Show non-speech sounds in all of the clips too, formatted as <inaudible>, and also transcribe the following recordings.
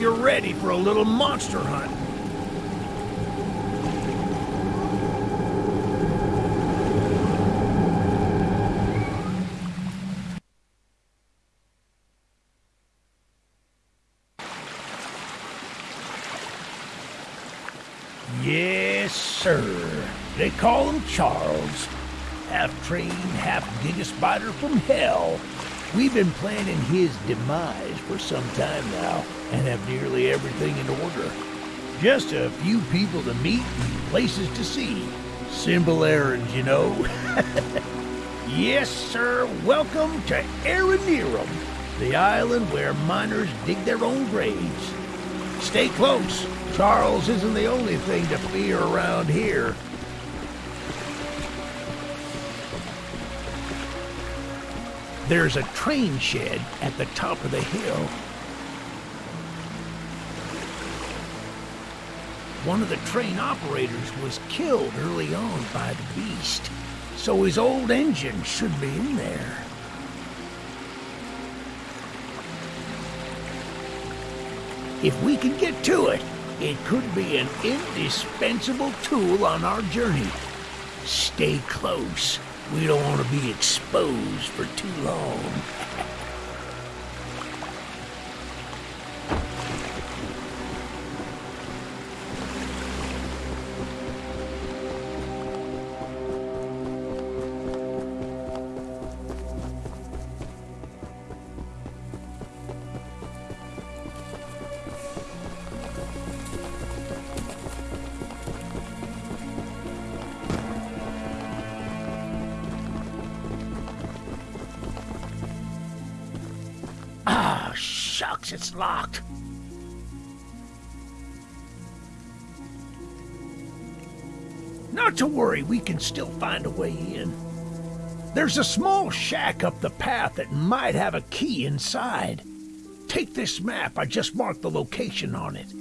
you're ready for a little monster hunt. Yes, sir. They call him Charles. Half trained, half giga spider from hell. We've been planning his demise for some time now and have nearly everything in order. Just a few people to meet and places to see. Simple errands, you know. <laughs> yes, sir. Welcome to Aranearum, the island where miners dig their own graves. Stay close. Charles isn't the only thing to fear around here. There's a train shed at the top of the hill. One of the train operators was killed early on by the beast, so his old engine should be in there. If we can get to it, it could be an indispensable tool on our journey. Stay close. We don't want to be exposed for too long. Shucks, it's locked. Not to worry, we can still find a way in. There's a small shack up the path that might have a key inside. Take this map, I just marked the location on it.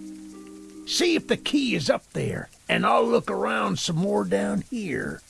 See if the key is up there, and I'll look around some more down here.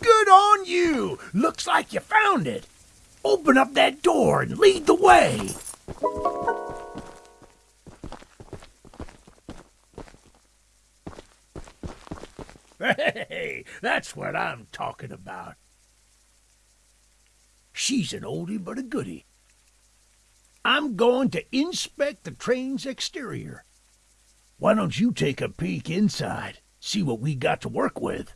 Good on you! Looks like you found it. Open up that door and lead the way. <laughs> Hey, that's what I'm talking about. She's an oldie but a goodie. I'm going to inspect the train's exterior. Why don't you take a peek inside, see what we got to work with?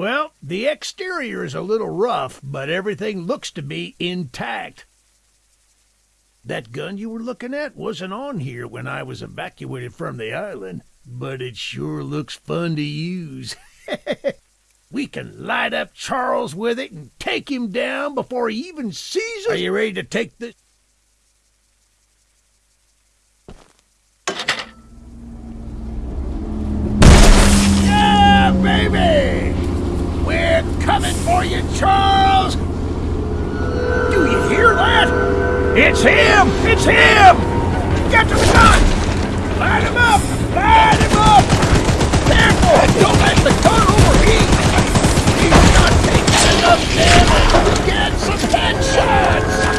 Well, the exterior is a little rough, but everything looks to be intact. That gun you were looking at wasn't on here when I was evacuated from the island, but it sure looks fun to use. <laughs> we can light up Charles with it and take him down before he even sees us. Are you ready to take this? Yeah, baby! Coming for you, Charles! Do you hear that? It's him! It's him! Get the gun! Light him up! Light him up! Careful! Don't let the gun overheat! He's not taking enough damage get some headshots!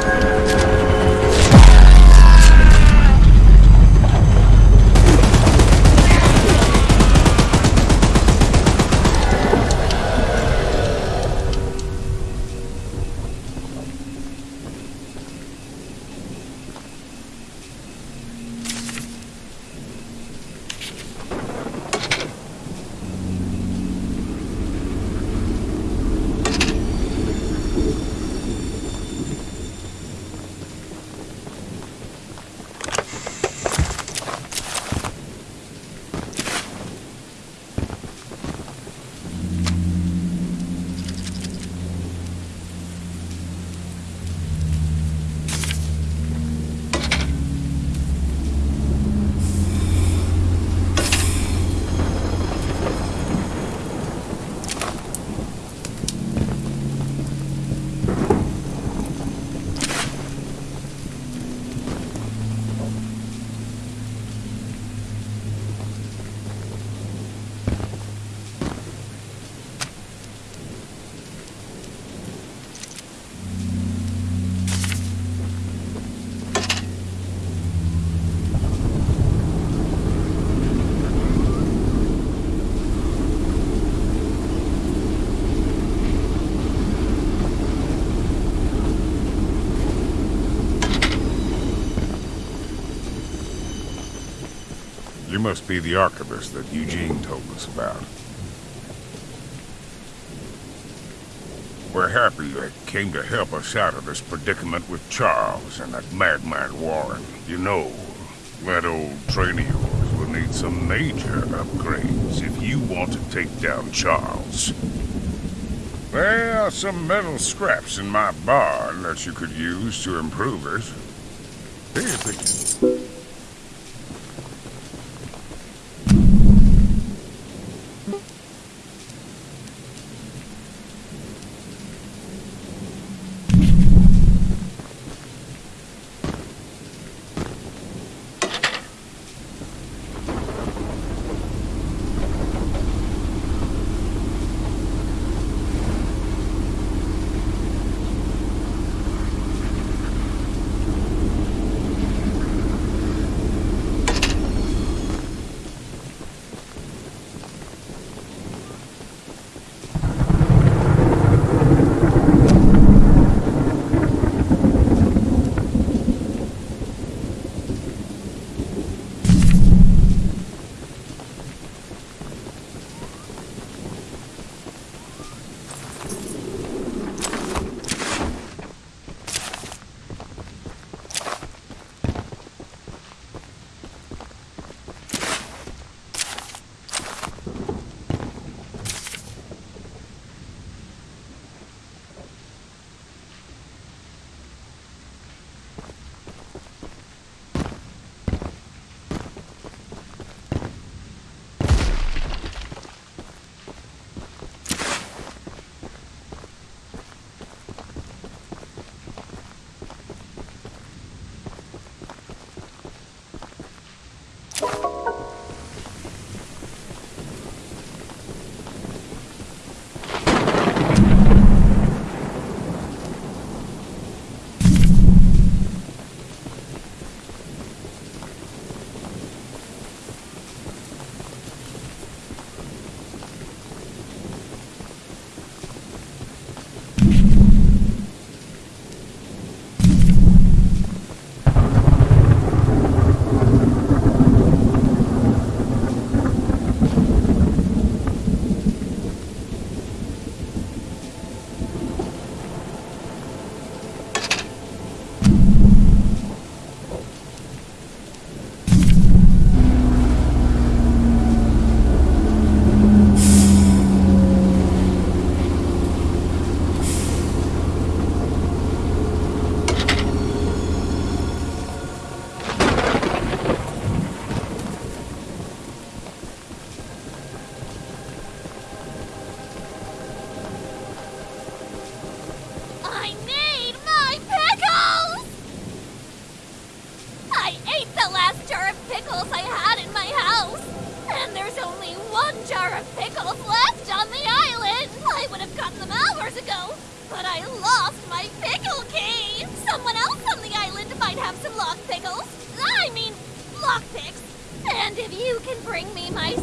You must be the archivist that Eugene told us about. We're happy you came to help us out of this predicament with Charles and that madman Warren. You know, that old train of yours will need some major upgrades if you want to take down Charles. There are some metal scraps in my barn that you could use to improve it. See if jar of pickles left on the island. I would have gotten them hours ago, but I lost my pickle key. Someone else on the island might have some locked pickles. I mean, lockpicks. And if you can bring me my